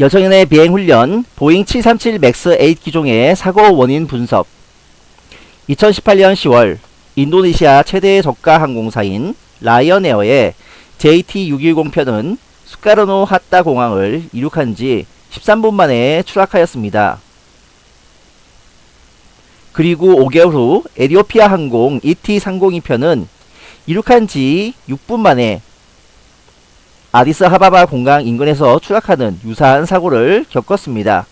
여정인의 비행훈련 보잉 737 맥스 8 기종의 사고 원인 분석 2018년 10월 인도네시아 최대 저가 항공사인 라이언에어의 JT610편은 수카르노 하따 공항을 이륙한 지 13분 만에 추락하였습니다. 그리고 5개월 후 에티오피아 항공 ET302편은 이륙한 지 6분 만에 아디스아바바 공항 인근에서 추락하는 유사한 사고를 겪었습니다.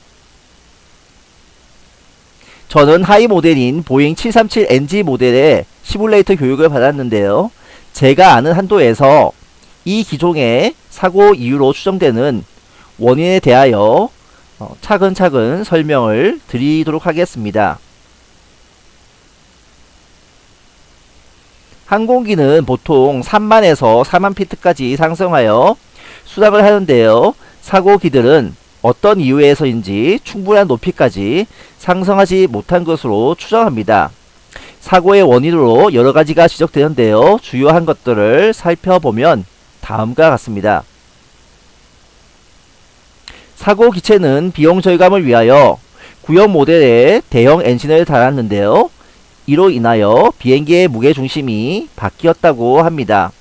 저는 하위 모델인 보잉 737NG 모델의 시뮬레이터 교육을 받았는데요. 제가 아는 한도에서 이 기종의 사고 이유로 추정되는 원인에 대하여 어, 차근차근 설명을 드리도록 하겠습니다. 항공기는 보통 3만에서 4만 피트까지 상승하여 수락을 하는데요. 사고기들은 어떤 이유에서인지 충분한 높이까지 상승하지 못한 것으로 추정합니다. 사고의 원인으로 여러가지가 지적되는데요. 주요한 것들을 살펴보면 다음과 같습니다. 사고 기체는 비용 절감을 위하여 구형 모델에 대형 엔진을 달았는데요. 이로 인하여 비행기의 무게중심이 바뀌었다고 합니다.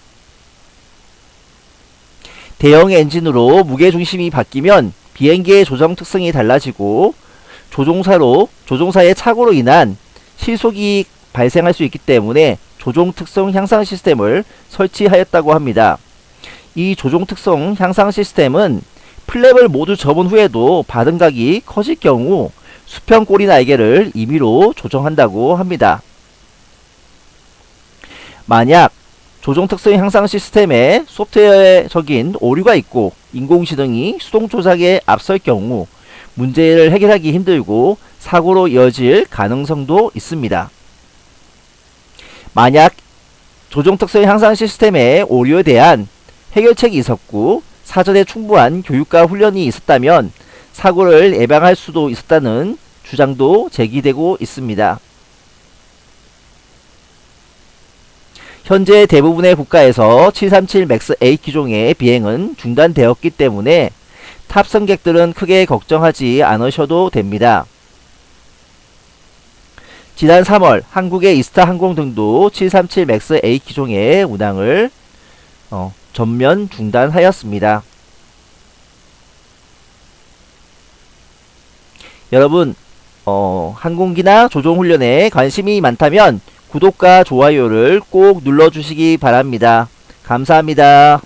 대형 엔진으로 무게중심이 바뀌면 비행기의 조정 특성이 달라지고 조종사로 조종사의 착오로 인한 실속이 발생할 수 있기 때문에 조종 특성 향상 시스템을 설치하였다고 합니다. 이 조종 특성 향상 시스템은 플랩을 모두 접은 후에도 바등각이 커질 경우 수평 꼬리 날개를 임의로 조정한다고 합니다. 만약 조종 특성 향상 시스템에 소프트웨어적인 오류가 있고 인공지능이 수동 조작에 앞설 경우 문제를 해결하기 힘들고 사고로 이어질 가능성도 있습니다. 만약 조종 특성 향상 시스템의 오류에 대한 해결책이 있었고 사전에 충분한 교육과 훈련이 있었다면 사고를 예방할 수도 있었다는 주장도 제기되고 있습니다. 현재 대부분의 국가에서 737 맥스 8 기종의 비행은 중단되었기 때문에 탑승객들은 크게 걱정하지 않으셔도 됩니다. 지난 3월 한국의 이스타 항공 등도 737 맥스 8 기종의 운항을 어, 전면 중단하였습니다. 여러분 어, 항공기나 조종훈련에 관심이 많다면 구독과 좋아요를 꼭 눌러주시기 바랍니다. 감사합니다.